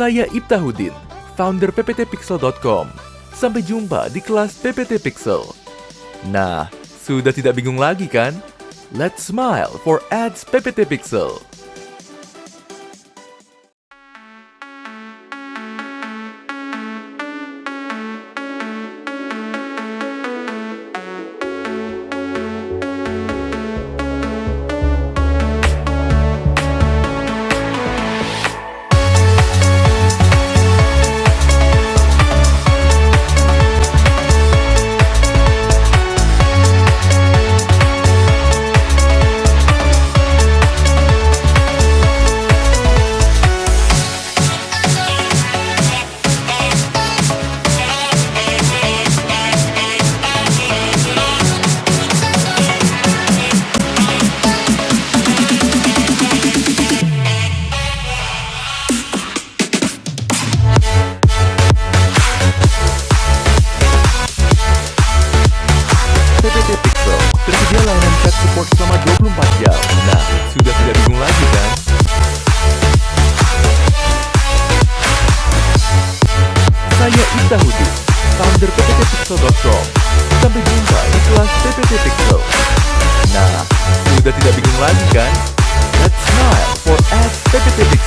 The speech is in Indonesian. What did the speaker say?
Saya Ibtahudin, founder pptpixel.com. Sampai jumpa di kelas PPT Pixel. Nah, sudah tidak bingung lagi kan? Let's smile for ads PPT Pixel. Tersedia layanan chat support selama 24 jam. Nah, sudah tidak bingung lagi kan? Saya Ita Hudi, founder pptpixel.com. Sampai jumpa di kelas PPT Pixel. Nah, sudah tidak bingung lagi kan? Let's smile for ads PPT Pixel.